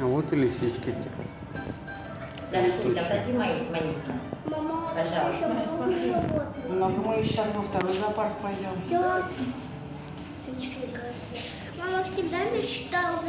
А вот и лисички. Дашунька, дайте монетку. Мама, а Пожалуйста, посмотри. животные. Ну, мы сейчас во второй зоопарк пойдем. Я Мама всегда мечтала